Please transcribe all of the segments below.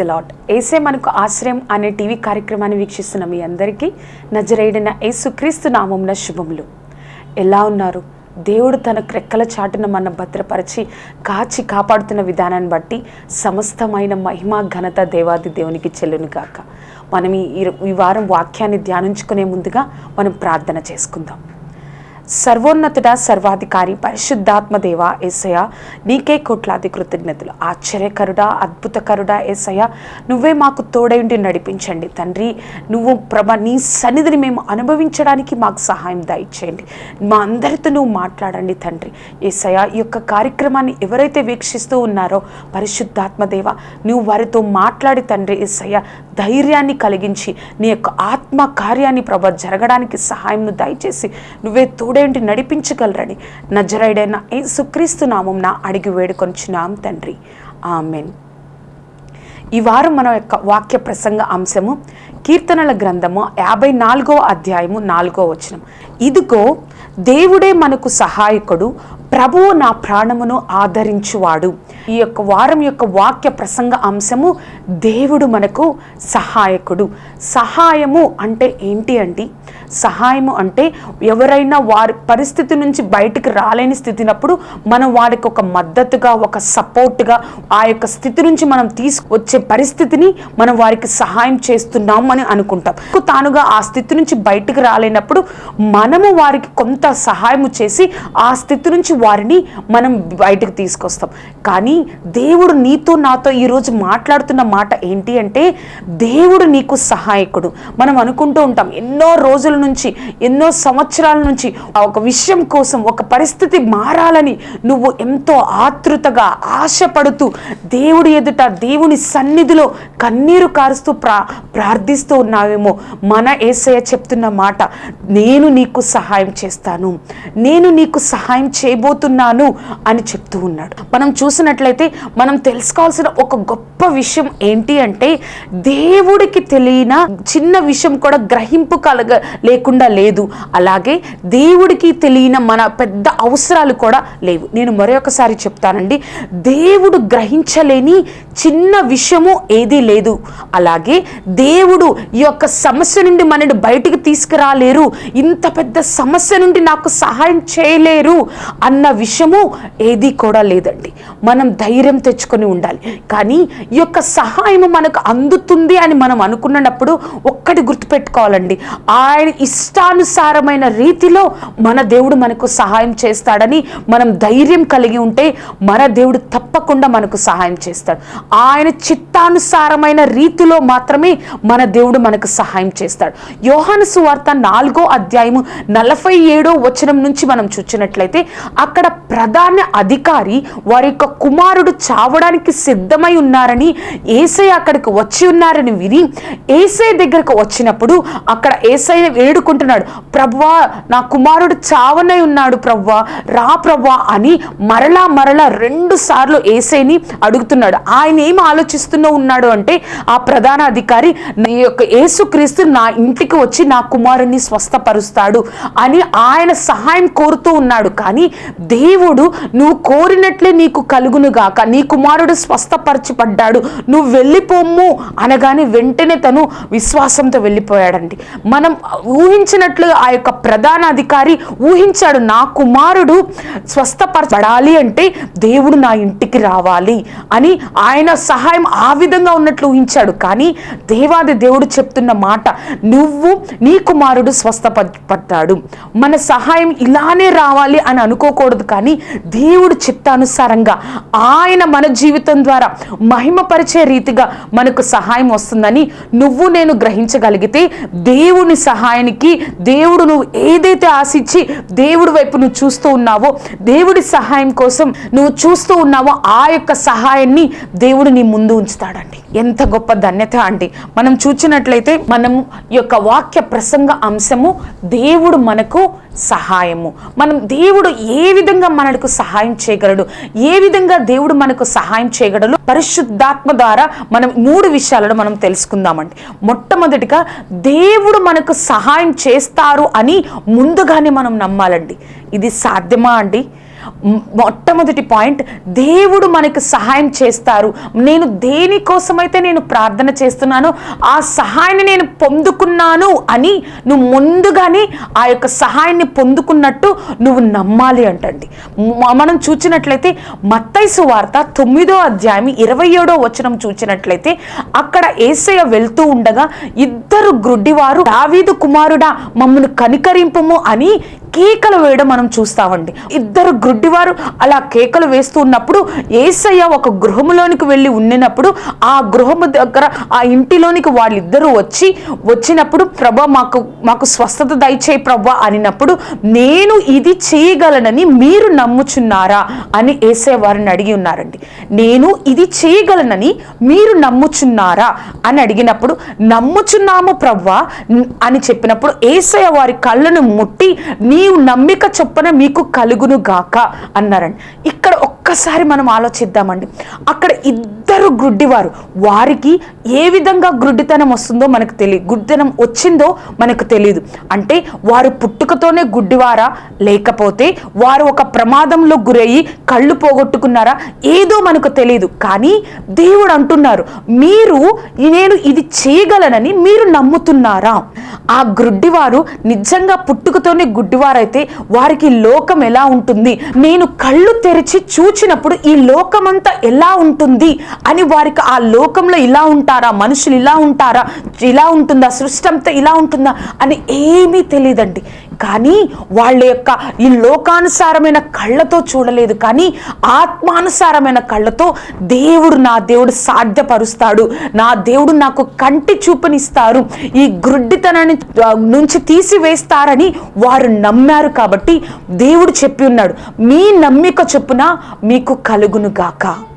The lot ఏసే మనకు ఆశ్రయం అనే టీవీ కార్యక్రమాన్ని వీక్షిస్తున్న మీ అందరికీ నజరేడిన యేసుక్రీస్తు నామంన శుభములు. ఎలా ఉన్నారు? దేవుడు తన క్రెక్కల చాటున మన భద్రపరిచి కాచి కాపాడుతున్న విధానాన్ని బట్టి సమస్తమైన మహిమ ఘనత దేవాది దేవునికి చెల్లును గాక. మనం ఈ ఈ వారం వాక్యాన్ని ధ్యానించుకునే ముందుగా మనం ప్రార్థన చేసుకుందాం. సర్వోన్నతుడ సర్వాధికారి పరిశుద్ధాత్మదేవ ఏసయ నీకే కోట్లాది కృతజ్ఞతలు. ఆశ్చర్యకరుడా అద్భుతకరుడా ఏసయ నువ్వే మాకు తోడైండి నడిపించండి. తండ్రి నువ్వు ప్రభ నీ సన్నిధిని మేము అనుభవించడానికి మాకు సహాయం దయచేయండి. మా అందరితో నువ్వు మాట్లాడండి తండ్రి. ఏసయ ఈ యొక్క కార్యక్రమాన్ని ఎవరైతే వీక్షిస్తూ ఉన్నారో పరిశుద్ధాత్మదేవ నువ్వు వారితో మాట్లాడి తండ్రి ఏసయ్య ధైర్యాన్ని కలిగించి నీ యొక్క ఆత్మ కార్యాన్ని ప్రభ జరగడానికి సహాయంను దయచేసి నువ్వే తోడేంటి నడిపించగలరని నజరైడైన ఏ సుక్రీస్తు నామం నా అడిగి వేడుకొంచున్నాం తండ్రి. ఆమెన్. ఈ వారం మన యొక్క వాక్య ప్రసంగ అంశము కీర్తనల గ్రంథము యాభై నాలుగో అధ్యాయము నాలుగో వచనం. ఇదిగో దేవుడే మనకు సహాయకుడు ప్రభువు నా ప్రాణమును ఆదరించువాడు. ఈ యొక్క వారం యొక్క వాక్య ప్రసంగ అంశము దేవుడు మనకు సహాయకుడు. సహాయము అంటే ఏంటి అండి? సహాయము అంటే ఎవరైనా వారి పరిస్థితి నుంచి బయటికి రాలేని స్థితినప్పుడు మనం వారికి ఒక మద్దతుగా ఒక సపోర్ట్గా ఆ యొక్క స్థితి నుంచి మనం తీసుకొచ్చే పరిస్థితిని మనం వారికి సహాయం చేస్తున్నాం అని అనుకుంటాం. తానుగా ఆ స్థితి నుంచి బయటికి రాలేనప్పుడు మనము వారికి కొంత సహాయం చేసి ఆ స్థితి నుంచి వారిని మనం బయటకు తీసుకొస్తాం. కానీ దేవుడు నీతో నాతో ఈరోజు మాట్లాడుతున్న మాట ఏంటి అంటే దేవుడు నీకు సహాయకుడు. మనం అనుకుంటూ ఉంటాం ఎన్నో రోజుల నుంచి ఎన్నో సంవత్సరాల నుంచి ఒక విషయం కోసం ఒక పరిస్థితి మారాలని నువ్వు ఎంతో ఆతృతగా ఆశపడుతూ దేవుడి ఎదుట దేవుని సన్నిధిలో కన్నీరు కారుస్తూ ప్రా ప్రార్థిస్తూ ఉన్నావేమో మన ఏసయ్య చెప్తున్న మాట. నేను నీకు సహాయం చేస్తాను. నేను నీకు సహాయం చేయబో చేయబోతున్నాను అని చెప్తూ ఉన్నాడు. మనం చూసినట్లయితే మనం తెలుసుకోవాల్సిన ఒక గొప్ప విషయం ఏంటి అంటే దేవుడికి తెలియన చిన్న విషయం కూడా గ్రహింపు కలగ లేకుండా లేదు. అలాగే దేవుడికి తెలియన మన పెద్ద అవసరాలు కూడా లేవు. నేను మరొకసారి చెప్తానండి. దేవుడు గ్రహించలేని చిన్న విషయము ఏదీ లేదు. అలాగే దేవుడు ఈ యొక్క సమస్య నుండి మనని బయటికి తీసుకురాలేరు. ఇంత పెద్ద సమస్య నుండి నాకు సహాయం చేయలేరు అన్న విషయము ఏది కూడా లేదండి. మనం ధైర్యం తెచ్చుకొని ఉండాలి. కానీ ఈ యొక్క సహాయం మనకు అందుతుంది అని మనం అనుకున్నప్పుడు ఒక్కటి గుర్తుపెట్టుకోవాలండి. ఆయన ఇష్టానుసారమైన రీతిలో మన దేవుడు మనకు సహాయం చేస్తాడని మనం ధైర్యం కలిగి ఉంటే మన దేవుడు తప్పకుండా మనకు సహాయం చేస్తాడు. ఆయన చిత్తానుసారమైన రీతిలో మాత్రమే మన దేవుడు మనకు సహాయం చేస్తాడు. యోహాను సువార్త నాలుగో అధ్యాయము నలభై ఏడో వచనం నుంచి మనం చూచినట్లయితే అక్కడ ప్రధాన అధికారి వారి యొక్క కుమారుడు చావడానికి సిద్ధమై ఉన్నారని ఏసై అక్కడికి వచ్చి ఉన్నారని విని ఏసై దగ్గరకు వచ్చినప్పుడు అక్కడ ఏసై వేడుకుంటున్నాడు. ప్రవ్వా నా కుమారుడు చావనై ఉన్నాడు ప్రవ్వా రా ప్రవ్వా అని మరలా మరలా రెండు సార్లు ఏసైని అడుగుతున్నాడు. ఆయన ఏం ఆలోచిస్తూనే ఉన్నాడు అంటే ఆ ప్రధాన అధికారి నీ యొక్క యేసుక్రీస్తు నా ఇంటికి వచ్చి నా కుమారుణ్ణి స్వస్థపరుస్తాడు అని ఆయన సహాయం కోరుతూ ఉన్నాడు. కానీ దేవుడు నువ్వు కోరినట్లే నీకు కలుగును గాక. నీ కుమారుడు స్వస్థపరచబడ్డాడు. నువ్వు వెళ్ళిపోమ్ము అనగానే వెంటనే తను విశ్వాసంతో వెళ్ళిపోయాడండి. మనం ఊహించినట్లు ఆ యొక్క ప్రధాన అధికారి ఊహించాడు నా కుమారుడు స్వస్థపరచబడాలి అంటే దేవుడు నా ఇంటికి రావాలి అని ఆయన సహాయం ఆ విధంగా ఉన్నట్లు ఊహించాడు. కానీ దేవాది దేవుడు చెప్తున్న మాట నువ్వు నీ కుమారుడు స్వస్థపడ్డాడు మన సహాయం ఇలానే రావాలి అని అనుకోకూడదు కానీ దేవుడు చిత్తానుసారంగా ఆయన మన జీవితం ద్వారా మహిమపరిచే రీతిగా మనకు సహాయం వస్తుందని నువ్వు నేను గ్రహించగలిగితే దేవుని సహాయానికి దేవుడు నువ్వు ఏదైతే ఆశించి దేవుడి వైపు నువ్వు చూస్తూ ఉన్నావో దేవుడి సహాయం కోసం నువ్వు చూస్తూ ఉన్నావో ఆ యొక్క సహాయాన్ని దేవుడు నీ ముందు ఉంచుతాడండి. ఎంత గొప్ప ధన్యత అండి. మనం చూచినట్లయితే మనం యొక్క వాక్య ప్రసంగ అంశము దేవుడు మనకు సహాయము. మనం దేవుడు ఏ విధంగా మనకు సహాయం చేయగలడు? ఏ విధంగా దేవుడు మనకు సహాయం చేయగలడు? పరిశుద్ధాత్మ ద్వారా మనం మూడు విషయాలను మనం తెలుసుకుందామండి. మొట్టమొదటిగా దేవుడు మనకు సహాయం చేస్తారు అని ముందుగానే మనం నమ్మాలండి. ఇది సాధ్యమా అండి? మొట్టమొదటి పాయింట్ దేవుడు మనకు సహాయం చేస్తారు. నేను దేనికోసమైతే నేను ప్రార్థన చేస్తున్నానో ఆ సహాయాన్ని నేను పొందుకున్నాను అని నువ్వు ముందుగానే ఆ యొక్క సహాయాన్ని పొందుకున్నట్టు నువ్వు నమ్మాలి అంటండి. మనం చూచినట్లయితే మత్తైసు వార్త తొమ్మిదో అధ్యాయం ఇరవై ఏడో వచనం చూచినట్లయితే అక్కడ ఏసయ్య వెళ్తూ ఉండగా ఇద్దరు గ్రుడ్డివారు దావీదు కుమారుడా మమ్మను కనికరింపము అని కేకలు వేయడం మనం చూస్తామండి. ఇద్దరు గ్రుడ్డివారు అలా కేకలు వేస్తూ ఉన్నప్పుడు ఏసయ్య ఒక గృహములోనికి వెళ్ళి ఉండినప్పుడు ఆ గృహము దగ్గర ఆ ఇంటిలోనికి వాళ్ళిద్దరూ వచ్చి వచ్చినప్పుడు ప్రభా మాకు మాకు స్వస్థత దయచేయి ప్రభా అనినప్పుడు నేను ఇది చేయగలనని మీరు నమ్ముచున్నారా అని ఏసయ్య వారిని అడిగి ఉన్నారండి. నేను ఇది చేయగలనని మీరు నమ్ముచున్నారా అని అడిగినప్పుడు నమ్ముచున్నాము ప్రవ్వా అని చెప్పినప్పుడు ఏసయ్య వారి కళ్ళను ముట్టి నీ నీవు నమ్మిక చొప్పున మీకు కలుగును గాక అన్నారండి. ఇక్కడ ఒక్కసారి మనం ఆలోచిద్దామండి. అక్కడ ఇద్దరు గుడ్డివారు. వారికి ఏ విధంగా గుడ్డితనం వస్తుందో మనకు తెలియదు గుడ్డితనం వచ్చిందో మనకు తెలియదు అంటే వారు పుట్టుకతోనే గుడ్డివారా? లేకపోతే వారు ఒక ప్రమాదంలో గురయ్యి కళ్ళు పోగొట్టుకున్నారా? ఏదో మనకు తెలియదు కానీ దేవుడు అంటున్నారు మీరు నేను ఇది చేయగలనని మీరు నమ్ముతున్నారా? ఆ గుడ్డివారు నిజంగా పుట్టుకతోనే గుడ్డివారైతే వారికి లోకం ఎలా ఉంటుంది? నేను కళ్ళు తెరిచి చూచినప్పుడు ఈ లోకమంతా ఎలా ఉంటుంది? అని వారికి ఆ లోకంలో ఇలా ఉంటారా? మనుషులు ఇలా ఉంటారా? ఇలా ఉంటుందా? సృష్టి అంతా ఇలా ఉంటుందా? అని ఏమీ తెలియదండి. కానీ వాళ్ళ యొక్క ఈ లోకానుసారమైన కళ్ళతో చూడలేదు. కానీ ఆత్మానుసారమైన కళ్ళతో దేవుడు నా దేవుడు సాధ్యపరుస్తాడు. నా దేవుడు నాకు కంటి చూపునిస్తారు. ఈ గ్రుడ్డితనాన్ని నుంచి తీసివేస్తారని వారు నమ్మారు కాబట్టి దేవుడు చెప్పి ఉన్నాడు. మీ నమ్మిక చొప్పున మీకు కలుగును గాక.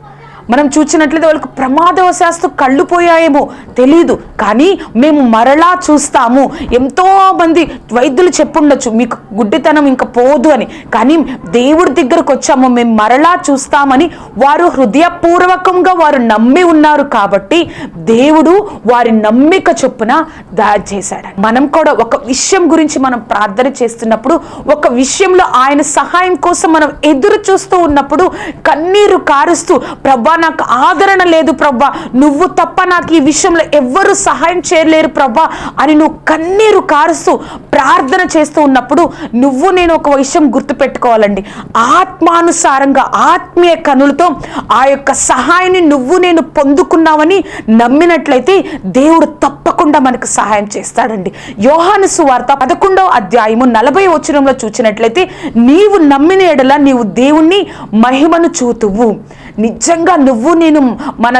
మనం చూసినట్లయితే వాళ్ళకు ప్రమాదవశాస్తు కళ్ళు పోయాయేమో తెలీదు. కానీ మేము మరలా చూస్తాము. ఎంతో మంది వైద్యులు చెప్పుండొచ్చు మీకు గుడ్డితనం ఇంకా పోదు అని. కానీ దేవుడి దగ్గరకు వచ్చాము మేము మరలా చూస్తామని వారు హృదయపూర్వకంగా వారు నమ్మి ఉన్నారు కాబట్టి దేవుడు వారి నమ్మిక చొప్పున దారి చేశాడు మనం కూడా ఒక విషయం గురించి మనం ప్రార్థన చేస్తున్నప్పుడు ఒక విషయంలో ఆయన సహాయం కోసం మనం ఎదురు చూస్తూ ఉన్నప్పుడు కన్నీరు కారుస్తూ ప్రభా నాకు ఆదరణ లేదు ప్రభా. నువ్వు తప్ప నాకు ఈ విషయంలో ఎవ్వరు సహాయం చేయలేరు ప్రభా అని నువ్వు కన్నీరు కారుస్తూ ప్రార్థన చేస్తూ ఉన్నప్పుడు నువ్వు నేను ఒక విషయం గుర్తుపెట్టుకోవాలండి. ఆత్మానుసారంగా ఆత్మీయ కనులతో ఆ యొక్క సహాయాన్ని నువ్వు నేను పొందుకున్నావని నమ్మినట్లయితే దేవుడు తప్పకుండా మనకు సహాయం చేస్తాడండి. యోహాను సువార్త పదకొండవ అధ్యాయము నలభై వచనంలో చూచినట్లయితే నీవు నమ్మిన ఎడల నీవు దేవుణ్ణి మహిమను చూతువు. నిజంగా నువ్వు నేను మన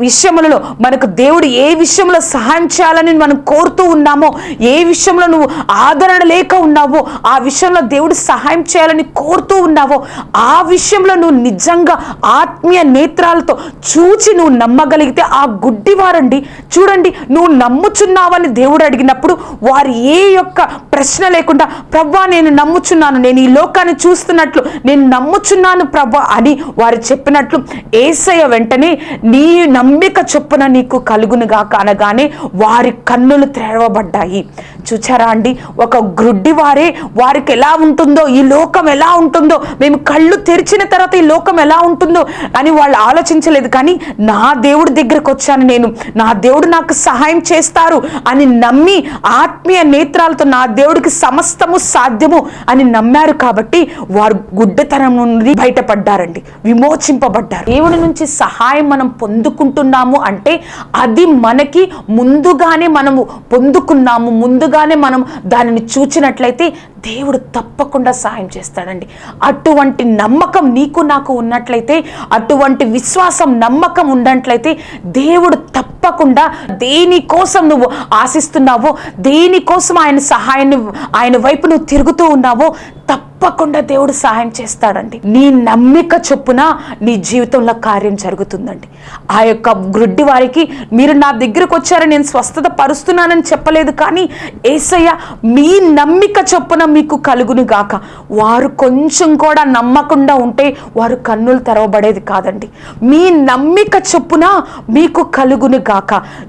విషయములలో మనకు దేవుడు ఏ విషయంలో సహాయం చేయాలని మనం కోరుతూ ఉన్నామో ఏ విషయంలో నువ్వు ఆదరణ లేక ఉన్నావో ఆ విషయంలో దేవుడు సహాయం చేయాలని కోరుతూ ఉన్నావో ఆ విషయంలో నువ్వు నిజంగా ఆత్మీయ నేత్రాలతో చూచి నువ్వు నమ్మగలిగితే ఆ గుడ్డివారండి చూడండి నువ్వు నమ్ముచున్నావని దేవుడు అడిగినప్పుడు వారు ఏ యొక్క ప్రశ్న లేకుండా ప్రభా నేను నమ్ముచున్నాను నేను ఈ లోకాన్ని చూస్తున్నట్లు నేను నమ్ముచున్నాను ప్రభా అని వారు చెప్పినట్లు ఏసయ్య వెంటనే నీ నమ్మిక చొప్పున నీకు కలుగునుగాక అనగానే వారి కన్నులు తెరవబడ్డాయి. చూచారా అండి? ఒక గ్రుడ్డి వారే వారికి ఎలా ఉంటుందో ఈ లోకం ఎలా ఉంటుందో మేము కళ్ళు తెరిచిన తర్వాత ఈ లోకం ఎలా ఉంటుందో అని వాళ్ళు ఆలోచించలేదు. కానీ నా దేవుడి దగ్గరకు వచ్చాను నేను. నా దేవుడు నాకు సహాయం చేస్తారు అని నమ్మి ఆత్మీయ నేత్రాలతో నా దేవుడికి సమస్తము సాధ్యము అని నమ్మారు కాబట్టి వారు గుడ్డతనం నుండి బయటపడ్డారండి. విమోచింపబడ్డారు. దేవుడి నుంచి సహాయం మనం పొందుకుంటున్నాము అంటే అది మనకి ముందుగానే మనము పొందుకున్నాము ముందుగానే మనం దానిని చూచినట్లయితే దేవుడు తప్పకుండా సహాయం చేస్తాడండి. అటువంటి నమ్మకం నీకు నాకు ఉన్నట్లయితే అటువంటి విశ్వాసం నమ్మకం ఉన్నట్లయితే దేవుడు తప్ప తప్పకుండా దేనికోసం నువ్వు ఆశిస్తున్నావో దేనికోసం ఆయన సహాయాన్ని ఆయన వైపు నువ్వు తిరుగుతూ ఉన్నావో తప్పకుండా దేవుడు సహాయం చేస్తాడండి. నీ నమ్మిక చొప్పున నీ జీవితంలో కార్యం జరుగుతుందండి. ఆ యొక్క గ్రుడ్డి వారికి మీరు నా దగ్గరకు వచ్చారని నేను స్వస్థత పరుస్తున్నానని చెప్పలేదు కానీ ఏసయ్య మీ నమ్మిక చొప్పున మీకు కలుగును గాక. వారు కొంచెం కూడా నమ్మకుండా ఉంటే వారు కన్నులు తెరవబడేది కాదండి. మీ నమ్మిక చొప్పున మీకు కలుగును గాక.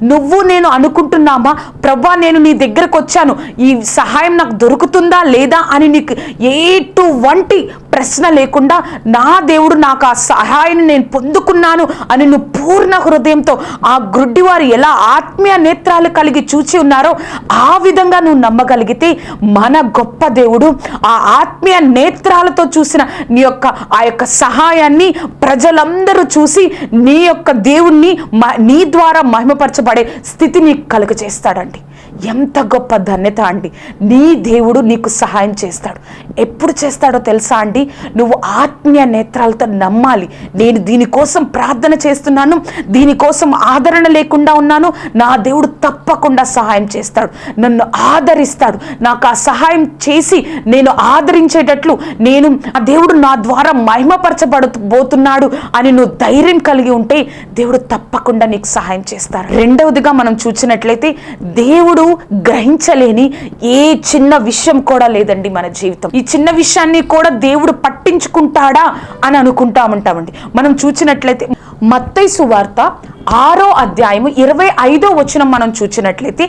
నువ్వు నేను అనుకుంటున్నామా? ప్రభా నేను నీ దగ్గరకు వచ్చాను. ఈ సహాయం నాకు దొరుకుతుందా లేదా అని నీకు ఎటువంటి ప్రశ్న లేకుండా నా దేవుడు నాకు ఆ సహాయాన్ని నేను పొందుకున్నాను అని నువ్వు పూర్ణ హృదయంతో ఆ గ్రుడ్డి వారు ఎలా ఆత్మీయ నేత్రాలు కలిగి చూచి ఉన్నారో ఆ విధంగా నువ్వు నమ్మగలిగితే మన గొప్ప దేవుడు ఆ ఆత్మీయ నేత్రాలతో చూసిన నీ యొక్క ఆ యొక్క సహాయాన్ని ప్రజలందరూ చూసి నీ యొక్క దేవుణ్ణి నీ ద్వారా మహిమపరచబడే స్థితి నీకు కలుగ చేస్తాడండి ఎంత గొప్ప ధన్యత అండి. నీ దేవుడు నీకు సహాయం చేస్తాడు. ఎప్పుడు చేస్తాడో తెలుసా అండి? నువ్వు ఆత్మీయ నేత్రాలతో నమ్మాలి. నేను దీనికోసం ప్రార్థన చేస్తున్నాను. దీనికోసం ఆదరణ లేకుండా ఉన్నాను. నా దేవుడు తప్పకుండా సహాయం చేస్తాడు. నన్ను ఆదరిస్తాడు. నాకు ఆ సహాయం చేసి నేను ఆదరించేటట్లు నేను ఆ దేవుడు నా ద్వారా మహిమపరచబడబోతున్నాడు అని నువ్వు ధైర్యం కలిగి ఉంటే దేవుడు తప్పకుండా నీకు సహాయం చేస్తారు రెండవదిగా మనం చూసినట్లయితే దేవుడు గ్రహించలేని ఏ చిన్న విషయం కూడా లేదండి మన జీవితం. ఈ చిన్న విషయాన్ని కూడా దేవుడు పట్టించుకుంటాడా అని అనుకుంటా ఉంటామండి. మనం చూసినట్లయితే మత్తైసు సువార్త ఆరో అధ్యాయము ఇరవై ఐదో వచనం మనం చూసినట్లయితే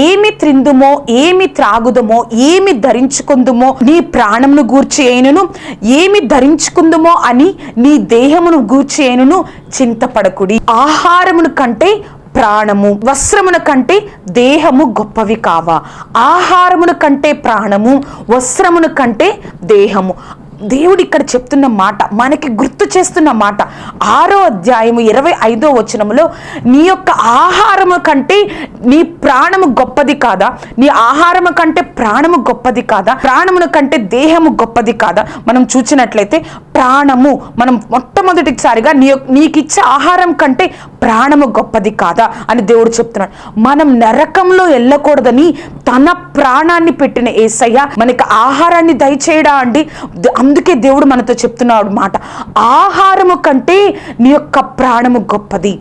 ఏమి త్రిందుమో ఏమి త్రాగుదమో ఏమి ధరించుకుందుమో నీ ప్రాణమును గూర్చి అయినను ఏమి ధరించుకుందుమో అని నీ దేహమును గూర్చి అయినను చింతపడకుడి. ఆహారమును కంటే ప్రాణము. వస్త్రమున కంటే దేహము గొప్పవి కావా. ఆహారమును కంటే ప్రాణము వస్త్రమును కంటే దేహము. దేవుడు ఇక్కడ చెప్తున్న మాట మనకి గుర్తు చేస్తున్న మాట. ఆరో అధ్యాయము ఇరవై ఐదో వచనములో నీ యొక్క ఆహారము కంటే నీ ప్రాణము గొప్పది కాదా? నీ ఆహారము కంటే ప్రాణము గొప్పది కాదా? ప్రాణమును కంటే దేహము గొప్పది కాదా? మనం చూసినట్లయితే ప్రాణము మనం మొట్టమొదటిసారిగా నీ యొక్క- నీకు ఇచ్చే ఆహారం కంటే ప్రాణము గొప్పది కాదా అని దేవుడు చెప్తున్నాడు. మనం నరకంలో వెళ్ళకూడదని తన ప్రాణాన్ని పెట్టిన ఏసయ్య మనకి ఆహారాన్ని దయచేయడా అండి? అందుకే దేవుడు మనతో చెప్తున్నాడు మాట. ఆహారము కంటే నీ యొక్క ప్రాణము గొప్పది.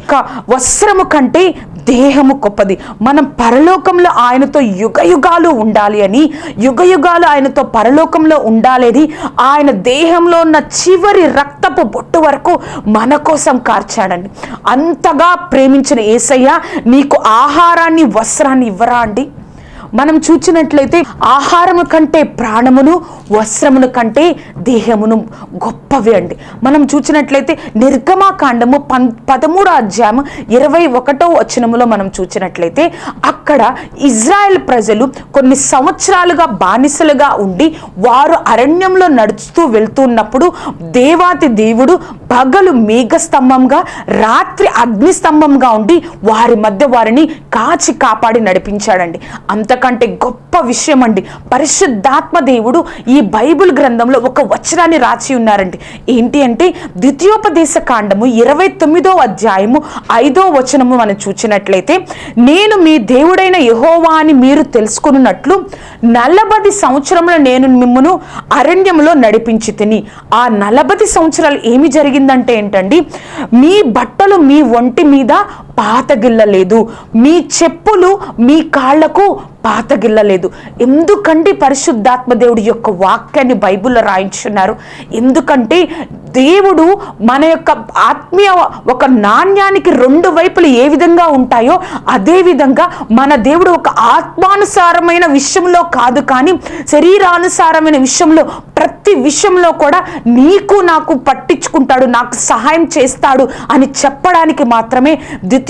వస్త్రము కంటే దేహము గొప్పది. మనం పరలోకంలో ఆయనతో యుగ యుగాలు ఉండాలి అని యుగ యుగాలు ఆయనతో పరలోకంలో ఉండాలి ఆయన దేహంలో ఉన్న చివరి రక్తపు బొట్టు వరకు మన కోసం కార్చాడండి. అంతగా ప్రేమించిన ఏసయ్య నీకు ఆహారాన్ని వస్త్రాన్ని ఇవ్వరా అండి? మనం చూచినట్లయితే ఆహారము కంటే ప్రాణమును వస్త్రమును కంటే దేహమును గొప్పవి అండి. మనం చూచినట్లయితే నిర్గమాకాండము పం పదమూడో అధ్యాయము ఇరవై ఒకటో వచనములో మనం చూచినట్లయితే అక్కడ ఇజ్రాయెల్ ప్రజలు కొన్ని సంవత్సరాలుగా బానిసలుగా ఉండి వారు అరణ్యంలో నడుస్తూ వెళ్తున్నప్పుడు దేవాతి దేవుడు పగలు మేఘస్తంభంగా రాత్రి అగ్నిస్తంభంగా ఉండి వారి మధ్య వారిని కాచి కాపాడి నడిపించాడండి. అంతకంటే గొప్ప విషయం అండి పరిశుద్ధాత్మ దేవుడు ఈ బైబిల్ గ్రంథంలో ఒక వచనాన్ని రాసి ఉన్నారండి. ఏంటి అంటే ద్వితీయోపదేశ కాండము ఇరవై తొమ్మిదో అధ్యాయము ఐదో వచనము మనం చూచినట్లయితే నేను మీ దేవుడైన యహోవా అని మీరు తెలుసుకున్నట్లు నలభది సంవత్సరములు నేను మిమ్మను అరణ్యములో నడిపించి తిని ఆ నలభది సంవత్సరాలు ఏమి జరిగిందంటే ఏంటండి? మీ బట్టలు మీ ఒంటి మీద పాతగిల్లలేదు. మీ చెప్పులు మీ కాళ్ళకు పాతగిల్లలేదు. ఎందుకంటే పరిశుద్ధాత్మ దేవుడి యొక్క వాక్యాన్ని బైబిల్లో రాయించున్నారు. ఎందుకంటే దేవుడు మన యొక్క ఆత్మీయ ఒక నాణ్యానికి రెండు వైపులు ఏ విధంగా ఉంటాయో అదే విధంగా మన దేవుడు ఒక ఆత్మానుసారమైన విషయంలో కాదు కానీ శరీరానుసారమైన విషయంలో ప్రతి విషయంలో కూడా నీకు నాకు పట్టించుకుంటాడు నాకు సహాయం చేస్తాడు అని చెప్పడానికి మాత్రమే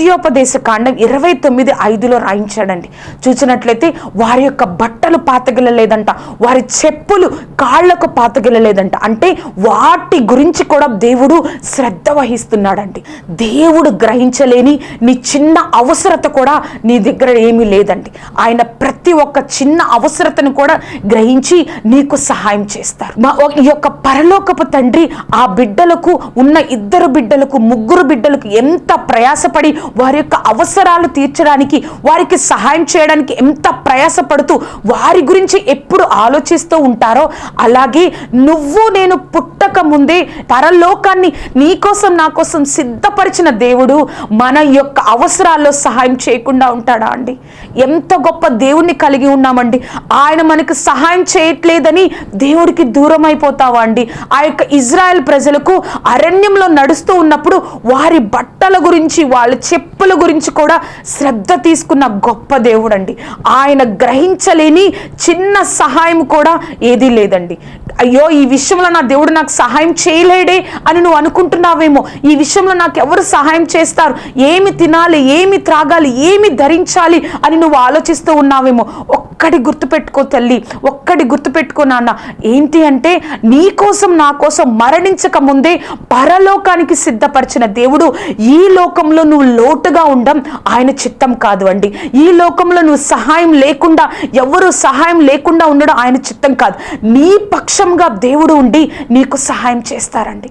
ద్వితీయోపదేశ కాండం ఇరవై తొమ్మిది ఐదులో రాయించాడండి. చూసినట్లయితే వారి యొక్క బట్టలు పాతగిలలేదంట వారి చెప్పులు కాళ్ళకు పాతగిలలేదంట అంటే వాటి గురించి కూడా దేవుడు శ్రద్ధ వహిస్తున్నాడండి. దేవుడు గ్రహించలేని నీ చిన్న అవసరత కూడా నీ దగ్గర ఏమీ లేదండి. ఆయన ప్రతి ఒక్క చిన్న అవసరతను కూడా గ్రహించి నీకు సహాయం చేస్తారు. మా ఈ యొక్క పరలోకపు తండ్రి ఆ బిడ్డలకు ఉన్న ఇద్దరు బిడ్డలకు ముగ్గురు బిడ్డలకు ఎంత ప్రయాసపడి వారి యొక్క అవసరాలు తీర్చడానికి వారికి సహాయం చేయడానికి ఎంత ప్రయాసపడుతూ వారి గురించి ఎప్పుడు ఆలోచిస్తూ ఉంటారో అలాగే నువ్వు నేను పుట్టక ముందే పరలోకాన్ని నీకోసం నా కోసం సిద్ధపరిచిన దేవుడు మన యొక్క అవసరాల్లో సహాయం చేయకుండా ఉంటాడా అండి? ఎంత గొప్ప దేవుణ్ణి కలిగి ఉన్నామండి. ఆయన మనకు సహాయం చేయట్లేదని దేవుడికి దూరం అయిపోతావా అండి? ఆ యొక్క ఇజ్రాయెల్ ప్రజలకు అరణ్యంలో నడుస్తూ ఉన్నప్పుడు వారి బట్టల గురించి వాళ్ళు చెప్పుల గురించి కూడా శ్రద్ధ తీసుకున్న గొప్ప దేవుడు అండి ఆయన గ్రహించలేని చిన్న సహాయం కూడా ఏదీ లేదండి. అయ్యో ఈ విషయంలో నా దేవుడు నాకు సహాయం చేయలేడే అని నువ్వు అనుకుంటున్నావేమో. ఈ విషయంలో నాకు ఎవరు సహాయం చేస్తారు? ఏమి తినాలి? ఏమి త్రాగాలి? ఏమి ధరించాలి? అని నువ్వు ఆలోచిస్తూ ఉన్నావేమో. ఒక్కటి గుర్తుపెట్టుకో తల్లి. ఒక్కటి గుర్తుపెట్టుకో నాన్న. ఏంటి అంటే నీ కోసం నా కోసం మరణించక ముందే పరలోకానికి సిద్ధపరిచిన దేవుడు ఈ లోకంలో నువ్వు లోటుగా ఉండం ఆయన చిత్తం కాదు అండి. ఈ లోకంలో నువ్వు సహాయం లేకుండా ఎవరు సహాయం లేకుండా ఉండడం ఆయన చిత్తం కాదు. నీ పక్షంగా దేవుడు ఉండి నీకు సహాయం చేస్తారండి.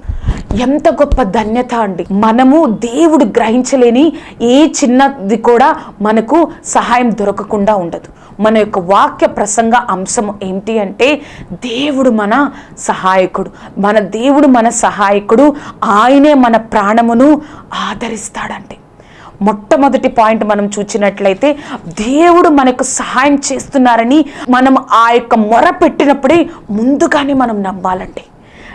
ఎంత గొప్ప ధన్యత అండి. మనము దేవుడు గ్రహించలేని ఏ చిన్నది కూడా మనకు సహాయం దొరకకుండా ఉండదు. మన యొక్క వాక్య ప్రసంగ అంశం ఏంటి అంటే దేవుడు మన సహాయకుడు. మన దేవుడు మన సహాయకుడు. ఆయనే మన ప్రాణమును ఆదరిస్తాడంటే మొట్టమొదటి పాయింట్ మనం చూచినట్లయితే దేవుడు మనకు సహాయం చేస్తున్నారని మనం ఆ యొక్క మొర పెట్టినప్పుడే ముందుగానే మనం నమ్మాలండి.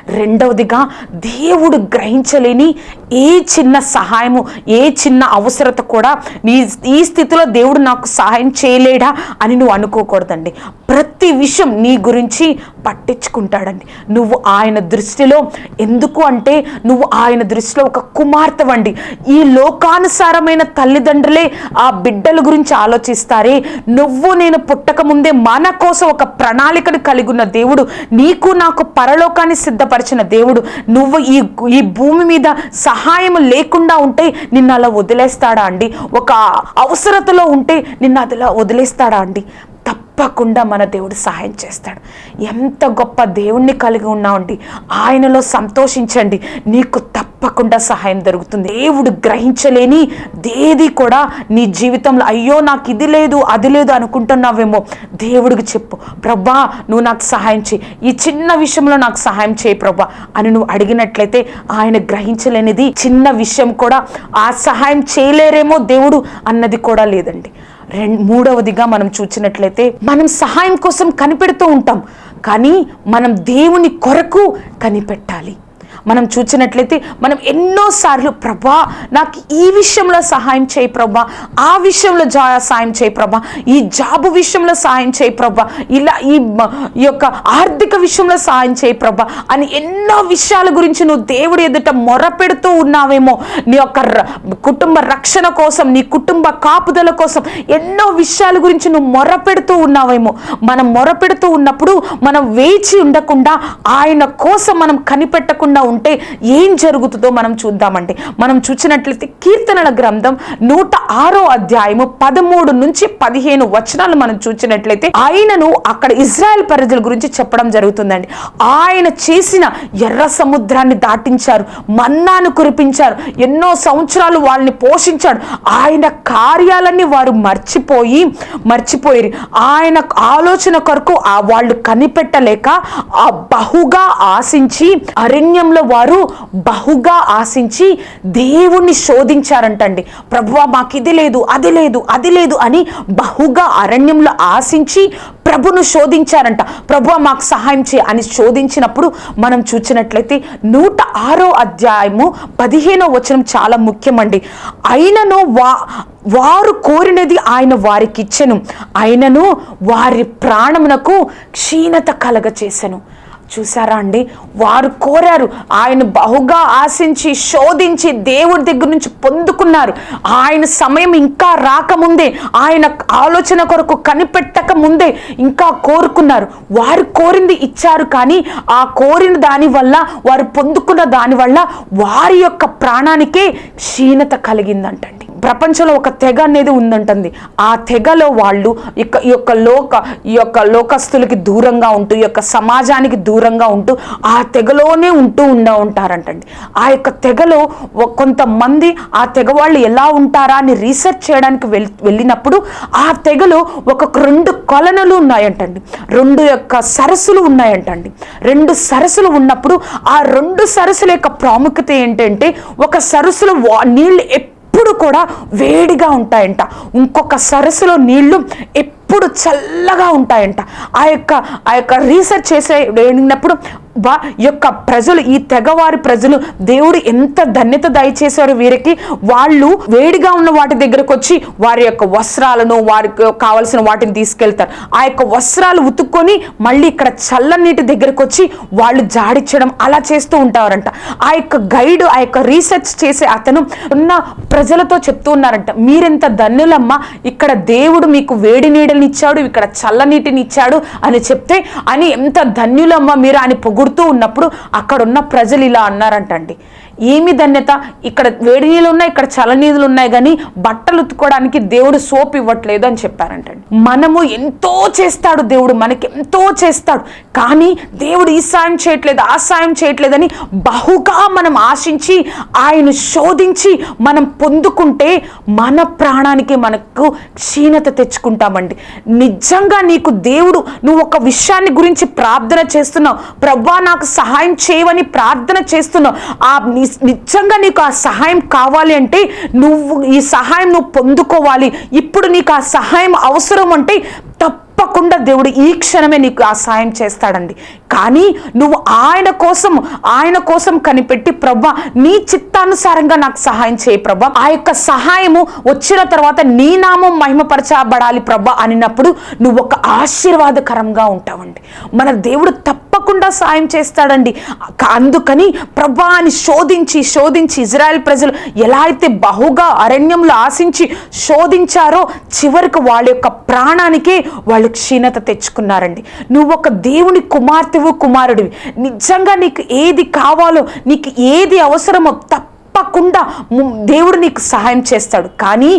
రెండవదిగా దేవుడు గ్రహించలేని ఏ చిన్న సహాయము ఏ చిన్న అవసరత కూడా నీ ఈ స్థితిలో దేవుడు నాకు సహాయం చేయలేడా అని నువ్వు అనుకోకూడదండి. ప్రతి విషయం నీ గురించి పట్టించుకుంటాడండి. నువ్వు ఆయన దృష్టిలో ఎందుకు అంటే నువ్వు ఆయన దృష్టిలో ఒక కుమార్తెవండి. ఈ లోకానుసారమైన తల్లిదండ్రులే ఆ బిడ్డల గురించి ఆలోచిస్తారే. నువ్వు నేను పుట్టక ముందే మన కోసం ఒక ప్రణాళికను కలిగి ఉన్న దేవుడు నీకు నాకు పరలోకాన్ని సిద్ధపరిచిన దేవుడు నువ్వు ఈ ఈ భూమి మీద సహా సహాయం లేకుండా ఉంటే నిన్ను అలా వదిలేస్తాడా అండి? ఒక అవసరతలో ఉంటే నిన్ను అదిలా వదిలేస్తాడా అండి? తప్పకుండా మన దేవుడు సహాయం చేస్తాడు. ఎంత గొప్ప దేవుణ్ణి కలిగి ఉన్నామండి ఆయనలో సంతోషించండి. నీకు తప్పకుండా సహాయం దొరుకుతుంది. దేవుడు గ్రహించలేని దేది కూడా నీ జీవితంలో అయ్యో నాకు ఇది లేదు అది లేదు అనుకుంటున్నావేమో. దేవుడికి చెప్పు ప్రభా నువ్వు నాకు సహాయం చేయి. ఈ చిన్న విషయంలో నాకు సహాయం చేయి ప్రభా అని నువ్వు అడిగినట్లయితే ఆయన గ్రహించలేనిది చిన్న విషయం కూడా ఆ సహాయం చేయలేరేమో దేవుడు అన్నది కూడా లేదండి. రెండు మూడవదిగా మనం చూసినట్లయితే మనం సహాయం కోసం కనిపెడుతూ ఉంటాం. కానీ మనం దేవుని కొరకు కనిపెట్టాలి. మనం చూసినట్లయితే మనం ఎన్నోసార్లు ప్రభా నాకు ఈ విషయంలో సహాయం చేయి ప్రభా. ఆ విషయంలో జా సాయం చేయి ప్రభా. ఈ జాబు విషయంలో సాయం చేయి ప్రభా. ఇలా ఈ ఈ యొక్క ఆర్థిక విషయంలో సాయం చేయి ప్రభా అని ఎన్నో విషయాల గురించి నువ్వు దేవుడి ఎదుట మొరపెడుతూ ఉన్నావేమో. నీ యొక్క ర- కుటుంబ రక్షణ కోసం నీ కుటుంబ కాపుదల కోసం ఎన్నో విషయాల గురించి నువ్వు మొరపెడుతూ ఉన్నావేమో. మనం మొరపెడుతూ ఉన్నప్పుడు మనం వేచి ఉండకుండా ఆయన కోసం మనం కనిపెట్టకుండా ఉంటే ఏం జరుగుతుందో మనం చూద్దామండి. మనం చూసినట్లయితే కీర్తనల గ్రంథం నూట ఆరో అధ్యాయము పదమూడు నుంచి పదిహేను వచనాలు మనం చూసినట్లయితే ఆయనను అక్కడ ఇజ్రాయెల్ ప్రజల గురించి చెప్పడం జరుగుతుందండి. ఆయన చేసిన ఎర్ర సముద్రాన్ని దాటించారు మన్నాను కురిపించారు ఎన్నో సంవత్సరాలు వాళ్ళని పోషించాడు. ఆయన కార్యాలన్నీ వారు మర్చిపోయి మర్చిపోయి ఆయన ఆలోచన కొరకు ఆ వాళ్ళు కనిపెట్టలేక ఆ బహుగా ఆశించి అరణ్యంలో వారు బహుగా ఆశించి దేవుణ్ణి శోధించారంటండి. ప్రభువా మాకు ఇది లేదు అది లేదు అది లేదు అని బహుగా అరణ్యంలో ఆశించి ప్రభును శోధించారంట. ప్రభువా మాకు సహాయం చేయ అని శోధించినప్పుడు మనం చూసినట్లయితే నూట ఆరో అధ్యాయము పదిహేనో వచనం చాలా ముఖ్యమండి. అయినను వా వారు కోరినది ఆయన వారికి ఇచ్చెను అయినను వారి ప్రాణమునకు క్షీణత కలగ చేశాను చూసారా అండి? వారు కోరారు. ఆయన బహుగా ఆశించి శోధించి దేవుడి దగ్గర నుంచి పొందుకున్నారు. ఆయన సమయం ఇంకా రాకముందే ఆయన ఆలోచన కొరకు కనిపెట్టక ముందే ఇంకా కోరుకున్నారు. వారు కోరింది ఇచ్చారు కానీ ఆ కోరిన దాని వల్ల వారు పొందుకున్న దానివల్ల వారి యొక్క ప్రాణానికే క్షీణత కలిగిందంటండి. ప్రపంచంలో ఒక తెగ అనేది ఉందంటుంది. ఆ తెగలో వాళ్ళు ఇక ఈ యొక్క లోక ఈ యొక్క లోకస్తులకి దూరంగా ఉంటూ ఈ యొక్క సమాజానికి దూరంగా ఉంటూ ఆ తెగలోనే ఉంటూ ఉండ ఉంటారంటండి. ఆ యొక్క తెగలో కొంతమంది ఆ తెగ వాళ్ళు ఎలా ఉంటారా అని రీసెర్చ్ చేయడానికి వెళ్ వెళ్ళినప్పుడు ఆ తెగలో ఒక రెండు కొలనలు ఉన్నాయంటండి. రెండు యొక్క సరస్సులు ఉన్నాయంటండి. రెండు సరస్సులు ఉన్నప్పుడు ఆ రెండు సరస్సుల యొక్క ప్రాముఖ్యత ఏంటంటే ఒక సరస్సులో వా- నీళ్ళు ఎప్పుడు కూడా వేడిగా ఉంటాయంట. ఇంకొక సరస్సులో నీళ్ళు ఎప్పుడు చల్లగా ఉంటాయంట. ఆ యొక్క ఆ యొక్క రీసెర్చ్ చేసే వెళ్ళినప్పుడు వా యొక్క ప్రజలు ఈ తెగవారి ప్రజలు దేవుడు ఎంత ధన్యత దయచేశారు వీరికి? వాళ్ళు వేడిగా ఉన్న వాటి దగ్గరకు వచ్చి వారి యొక్క వస్త్రాలను వారికి కావలసిన వాటిని తీసుకెళ్తారు. ఆ యొక్క వస్త్రాలు ఉతుక్కొని మళ్ళీ ఇక్కడ చల్లనీటి దగ్గరకు వచ్చి వాళ్ళు జాడిచ్చడం అలా చేస్తూ ఉంటారంట. ఆ యొక్క గైడ్ ఆ యొక్క రీసెర్చ్ చేసే అతను ఉన్న ప్రజలతో చెప్తూ ఉన్నారంట మీరెంత ధన్యులమ్మా ఇక్కడ దేవుడు మీకు వేడి నీడని ఇచ్చాడు ఇక్కడ చల్లనీటిని ఇచ్చాడు అని చెప్తే అని ఎంత ధన్యులమ్మా మీరు అని పొగుడుతూ ఉన్నప్పుడు అక్కడున్న ప్రజలు ఇలా అన్నారంటండి. ఏమి ధన్యత? ఇక్కడ వేడి నీళ్ళు ఉన్నాయి ఇక్కడ చలనీళ్ళు ఉన్నాయి కానీ బట్టలు ఉతుక్కోవడానికి దేవుడు సోప్ ఇవ్వట్లేదు అని చెప్పారంటండి. మనము ఎంతో చేస్తాడు దేవుడు మనకి ఎంతో చేస్తాడు. కానీ దేవుడు ఈ సాయం చేయట్లేదు ఆ సాయం చేయట్లేదని బహుగా మనం ఆశించి ఆయన శోధించి మనం పొందుకుంటే మన ప్రాణానికి మనకు క్షీణత తెచ్చుకుంటామండి. నిజంగా నీకు దేవుడు నువ్వు ఒక విషయాన్ని గురించి ప్రార్థన చేస్తున్నావు. ప్రవ్వా నాకు సహాయం చేయవని ప్రార్థన చేస్తున్నావు. ఆ నిజంగా నీకు ఆ సహాయం కావాలి అంటే నువ్వు ఈ సహాయం నువ్వు పొందుకోవాలి. ఇప్పుడు నీకు ఆ సహాయం అవసరం అంటే తప్పకుండా దేవుడు ఈ క్షణమే నీకు ఆ సాయం చేస్తాడండి. కానీ నువ్వు ఆయన కోసం ఆయన కోసం కనిపెట్టి ప్రభా నీ చిత్తానుసారంగా నాకు సహాయం చేయి ప్రభా. ఆ యొక్క సహాయము వచ్చిన తర్వాత నీ నామం మహిమపరచబడాలి ప్రభా అనినప్పుడు నువ్వు ఒక ఆశీర్వాదకరంగా ఉంటావండి. మన దేవుడు తప్పకుండా సాయం చేస్తాడండి. అందుకని ప్రభా అని శోధించి శోధించి ఇజ్రాయెల్ ప్రజలు ఎలా అయితే బహుగా అరణ్యంలో ఆశించి శోధించారో చివరికి వాళ్ళ యొక్క ప్రాణానికే వాళ్ళు క్షీణత తెచ్చుకున్నారండి. నువ్వు ఒక దేవుని కుమార్తెవు కుమారుడివి. నిజంగా నీకు ఏది కావాలో నీకు ఏది అవసరమో తప్పకుండా దేవుడు నీకు సహాయం చేస్తాడు. కానీ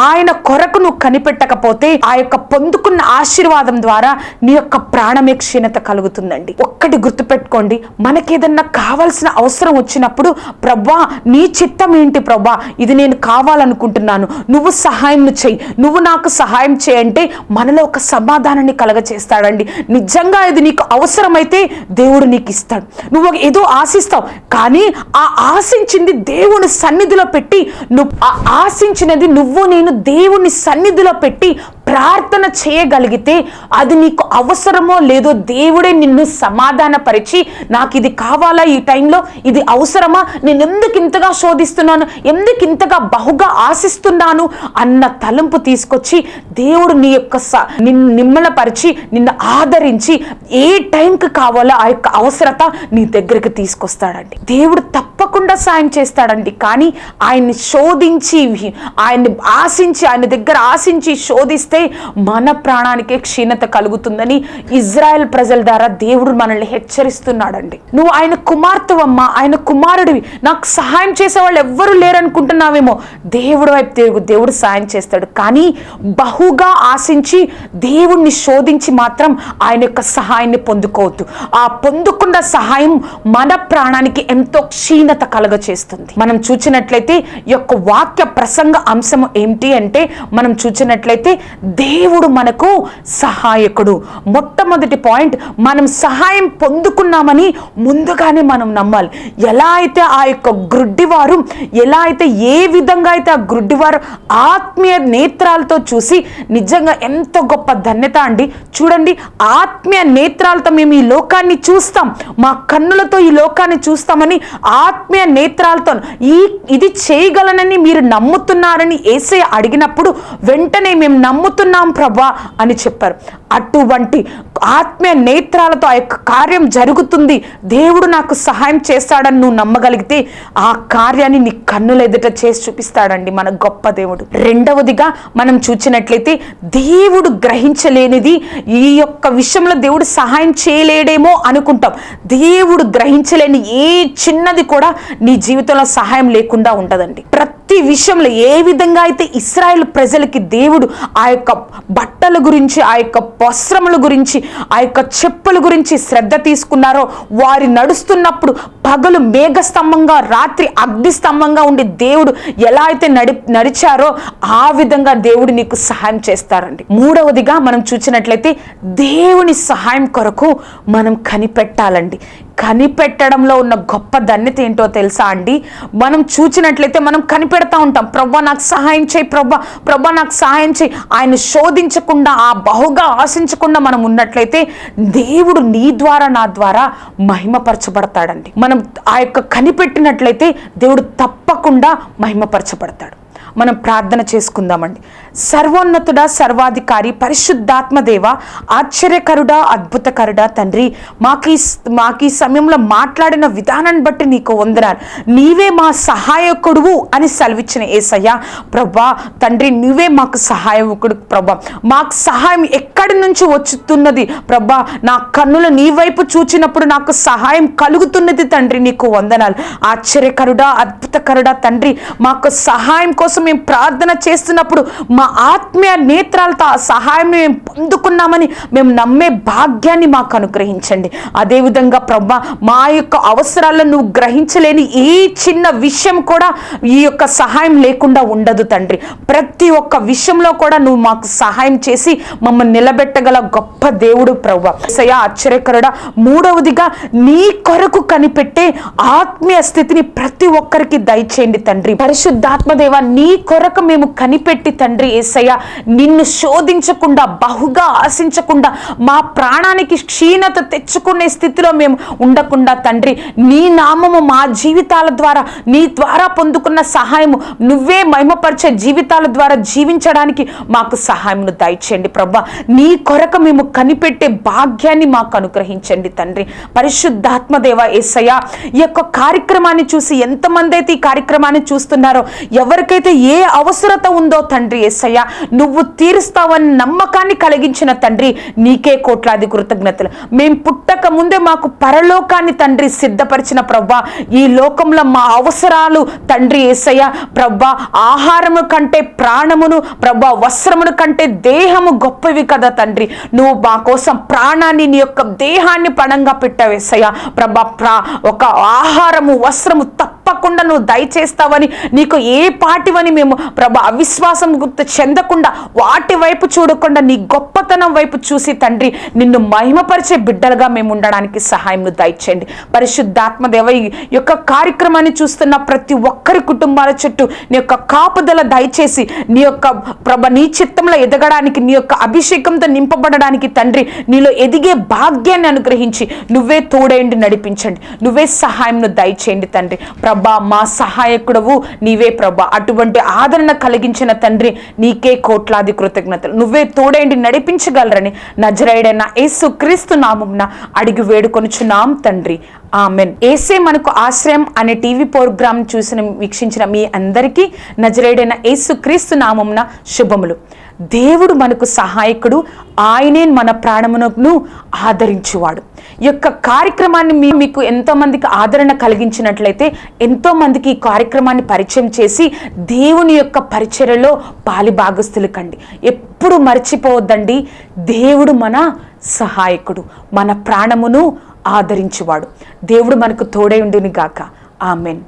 ఆయన కొరకు నువ్వు కనిపెట్టకపోతే ఆ యొక్క పొందుకున్న ఆశీర్వాదం ద్వారా నీ యొక్క ప్రాణమే క్షీణత కలుగుతుందండి. ఒక్కటి గుర్తుపెట్టుకోండి మనకేదన్నా కావాల్సిన అవసరం వచ్చినప్పుడు ప్రభా నీ చిత్తం ఏంటి ప్రభా? ఇది నేను కావాలనుకుంటున్నాను. నువ్వు సహాయం చెయ్యి. నువ్వు నాకు సహాయం చేయంటే మనలో ఒక సమాధానాన్ని కలగచేస్తాడండి. నిజంగా ఇది నీకు అవసరమైతే దేవుడు నీకు ఇస్తాడు. నువ్వు ఏదో ఆశిస్తావు కానీ ఆ ఆశించింది దేవుడు దేవుని సన్నిధిలో పెట్టి నువ్వు ఆ ఆశించినది నువ్వు నేను దేవుని సన్నిధిలో పెట్టి ప్రార్థన చేయగలిగితే అది నీకు అవసరమో లేదో దేవుడే నిన్ను సమాధానపరిచి నాకు ఇది కావాలా ఈ టైంలో? ఇది అవసరమా? నేను ఎందుకు ఇంతగా శోధిస్తున్నాను? ఎందుకు ఇంతగా బహుగా ఆశిస్తున్నాను? అన్న తలంపు తీసుకొచ్చి దేవుడు నీ యొక్క స- నిన్ను నిమ్మలపరిచి నిన్ను ఆదరించి ఏ టైంకి కావాలో ఆ యొక్క అవసరత నీ దగ్గరికి తీసుకొస్తాడండి. దేవుడు తప్పకుండా సాయం చేస్తాడండి. కానీ ఆయన్ని శోధించి ఆయన్ని ఆశించి ఆయన దగ్గర ఆశించి శోధిస్తే మన ప్రాణానికే క్షీణత కలుగుతుందని ఇజ్రాయెల్ ప్రజల ద్వారా దేవుడు మనల్ని హెచ్చరిస్తున్నాడండి. నువ్వు ఆయన కుమార్తెవమ్మా ఆయన కుమారుడివి. నాకు సహాయం చేసే వాళ్ళు ఎవ్వరూ లేరనుకుంటున్నావేమో. దేవుడు వైపు తిరుగు దేవుడు సాయం చేస్తాడు. కానీ బహుగా ఆశించి దేవుణ్ణి శోధించి మాత్రం ఆయన యొక్క సహాయాన్ని పొందుకోవద్దు. ఆ పొందుకున్న సహాయం మన ప్రాణానికి ఎంతో క్షీణత కలగ చేస్తుంది మనం చూచినట్లయితే యొక్క వాక్య ప్రసంగ అంశం ఏమిటి అంటే మనం చూచినట్లయితే దేవుడు మనకు సహాయకుడు. మొట్టమొదటి పాయింట్ మనం సహాయం పొందుకున్నామని ముందుగానే మనం నమ్మాలి. ఎలా అయితే ఆ యొక్క గ్రుడ్డివారు ఎలా అయితే ఏ విధంగా అయితే ఆ గ్రుడ్డివారు ఆత్మీయ నేత్రాలతో చూసి నిజంగా ఎంత గొప్ప ధన్యత అండి. చూడండి ఆత్మీయ నేత్రాలతో మేము ఈ లోకాన్ని చూస్తాం. మా కన్నులతో ఈ లోకాన్ని చూస్తామని ఆత్మీయ నేత్రాలతో ఈ ఇది చేయగలనని మీరు నమ్ముతున్నారని ఏసే అడిగినప్పుడు వెంటనే మేము నమ్ముతున్నాం ప్రభా అని చెప్పారు. అటువంటి ఆత్మీయ నేత్రాలతో ఆ యొక్క కార్యం జరుగుతుంది. దేవుడు నాకు సహాయం చేస్తాడని నువ్వు నమ్మగలిగితే ఆ కార్యాన్ని నీ కన్నుల ఎదుట చేసి చూపిస్తాడండి మన గొప్ప దేవుడు. రెండవదిగా మనం చూచినట్లయితే దేవుడు గ్రహించలేనిది ఈ యొక్క విషయంలో దేవుడు సహాయం చేయలేడేమో అనుకుంటాం. దేవుడు గ్రహించలేని ఏ చిన్నది కూడా నీ జీవితంలో సహాయం లేకుండా ఉండదండి. ప్రతి విషయంలో ఏ విధంగా అయితే ఇస్రాయల్ ప్రజలకి దేవుడు ఆ యొక్క బట్టల గురించి ఆ యొక్క వస్త్రముల గురించి ఆ యొక్క చెప్పుల గురించి శ్రద్ధ తీసుకున్నారో వారి నడుస్తున్నప్పుడు పగలు మేఘస్తంభంగా రాత్రి అగ్ని స్తంభంగా ఉండి దేవుడు ఎలా అయితే నడి నడిచారో ఆ విధంగా దేవుడు నీకు సహాయం చేస్తారండి. మూడవదిగా మనం చూసినట్లయితే దేవుని సహాయం కొరకు మనం కనిపెట్టాలండి. కనిపెట్టడంలో ఉన్న గొప్ప ధన్యత ఏంటో తెలుసా అండి? మనం చూచినట్లయితే మనం కనిపెడతా ఉంటాం. ప్రభా నాకు సహాయం చేయి ప్రభా ప్రభా నాకు సహాయం చేయి. ఆయన శోధించకుండా ఆ బహుగా ఆశించకుండా మనం ఉన్నట్లయితే దేవుడు నీ ద్వారా నా ద్వారా మహిమపరచబడతాడండి. మనం ఆ యొక్క కనిపెట్టినట్లయితే దేవుడు తప్పకుండా మహిమపరచబడతాడు. మనం ప్రార్థన చేసుకుందామండి. సర్వోన్నతుడ సర్వాధికారి పరిశుద్ధాత్మదేవ ఆశ్చర్యకరుడా అద్భుతకరుడా తండ్రి. మాకు ఈ మాకు ఈ సమయంలో మాట్లాడిన విధానాన్ని బట్టి నీకు వందనాలు. నీవే మా సహాయకుడువు అని సెలవిచ్చిన ఏసయ్య. ప్రభా తండ్రి నువ్వే మాకు సహాయకుడు ప్రభా. మాకు సహాయం ఎక్కడి నుంచి వచ్చుతున్నది? ప్రభా నా కన్నులు నీ వైపు చూచినప్పుడు నాకు సహాయం కలుగుతున్నది తండ్రి నీకు వందనాలు. ఆశ్చర్యకరుడా అద్భుతకరుడా తండ్రి మాకు సహాయం కోసం మేము ప్రార్థన చేస్తున్నప్పుడు మా ఆత్మీయ నేత్రాలతో సహాయం మేము పొందుకున్నామని మేము నమ్మే భాగ్యాన్ని మాకు అనుగ్రహించండి. అదేవిధంగా ప్రభా మా యొక్క అవసరాలను నువ్వు గ్రహించలేని ఏ చిన్న విషయం కూడా ఈ యొక్క సహాయం లేకుండా ఉండదు తండ్రి. ప్రతి ఒక్క విషయంలో కూడా నువ్వు మాకు సహాయం చేసి మమ్మల్ని నిలబెట్టగల గొప్ప దేవుడు ప్రభా. సయ ఆశ్చర్యకరుడా మూడవదిగా నీ కొరకు కనిపెట్టే ఆత్మీయ స్థితిని ప్రతి ఒక్కరికి దయచేయండి తండ్రి. పరిశుద్ధాత్మదేవ నీ కొరకు మేము కనిపెట్టి తండ్రి ఏసయ్య నిన్ను శోధించకుండా బహుగా ఆశించకుండా మా ప్రాణానికి క్షీణత తెచ్చుకునే స్థితిలో మేము ఉండకుండా తండ్రి నీ నామము మా జీవితాల ద్వారా నీ ద్వారా పొందుకున్న సహాయము నువ్వే మహిమపరిచే జీవితాల ద్వారా జీవించడానికి మాకు సహాయమును దయచేయండి ప్రభా. నీ కొరకు మేము కనిపెట్టే భాగ్యాన్ని మాకు అనుగ్రహించండి తండ్రి. పరిశుద్ధాత్మదేవ ఏసయ్య ఈ యొక్క కార్యక్రమాన్ని చూసి ఎంతమంది అయితే ఈ కార్యక్రమాన్ని చూస్తున్నారో ఎవరికైతే ఏ అవసరత ఉందో తండ్రి ఏసయ్య నువ్వు తీరుస్తావని నమ్మకాన్ని కలిగించిన తండ్రి నీకే కోట్లాది కృతజ్ఞతలు. మేము పుట్టక ముందే మాకు పరలోకాన్ని తండ్రి సిద్ధపరిచిన ప్రవ్వా ఈ లోకంలో మా అవసరాలు తండ్రి ఏసయ్య ప్రవ్వా ఆహారము కంటే ప్రాణమును ప్రభా వస్త్రమును కంటే దేహము గొప్పవి కదా తండ్రి. నువ్వు మా కోసం ప్రాణాన్ని నీ యొక్క దేహాన్ని పణంగా పెట్టావేసయ్య ప్రభా ప్రా ఒక ఆహారము వస్త్రము తప్ప తప్పకుండా నువ్వు దయచేస్తావని నీకు ఏ పాటివని మేము ప్రభా అవిశ్వాసం గుర్తు చెందకుండా వాటి వైపు చూడకుండా నీ గొప్పతనం వైపు చూసి తండ్రి నిన్ను మహిమపరిచే బిడ్డలుగా మేము ఉండడానికి సహాయం దయచేయండి. పరిశుద్ధాత్మ దేవ ఈ యొక్క కార్యక్రమాన్ని చూస్తున్న ప్రతి ఒక్కరి కుటుంబాల చుట్టూ నీ యొక్క కాపుదల దయచేసి నీ యొక్క ప్రభ నీ చిత్తంలో ఎదగడానికి నీ యొక్క అభిషేకంతో నింపబడడానికి తండ్రి నీలో ఎదిగే భాగ్యాన్ని అనుగ్రహించి నువ్వే తోడేండి నడిపించండి. నువ్వే సహాయంను దయచేయండి తండ్రి. ప్రభ మా సహాయకుడవు నీవే ప్రభా. అటువంటి ఆదరణ కలిగించిన తండ్రి నీకే కోట్లాది కృతజ్ఞతలు. నువ్వే తోడేండి నడిపించగలరని నజరైడైన యేసు క్రీస్తు నామంన అడిగి వేడుకొనుచున్నాం తండ్రి. ఆమెన్. ఏసే మనకు ఆశ్రయం అనే టీవీ ప్రోగ్రామ్ చూసిన వీక్షించిన మీ అందరికీ నజరేడైన యేసు క్రీస్తు నామంన శుభములు. దేవుడు మనకు సహాయకుడు. ఆయనే మన ప్రాణమును ఆదరించువాడు. ఈ యొక్క కార్యక్రమాన్ని మీ మీకు ఎంతోమందికి ఆదరణ కలిగించినట్లయితే ఎంతోమందికి ఈ కార్యక్రమాన్ని పరిచయం చేసి దేవుని యొక్క పరిచర్యలో పాలి భాగస్తులు కండి. ఎప్పుడు మర్చిపోవద్దండి. దేవుడు మన సహాయకుడు మన ప్రాణమును ఆదరించువాడు. దేవుడు మనకు తోడై ఉండుని గాక ఆమెన్.